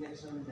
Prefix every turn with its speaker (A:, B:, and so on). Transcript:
A: Next on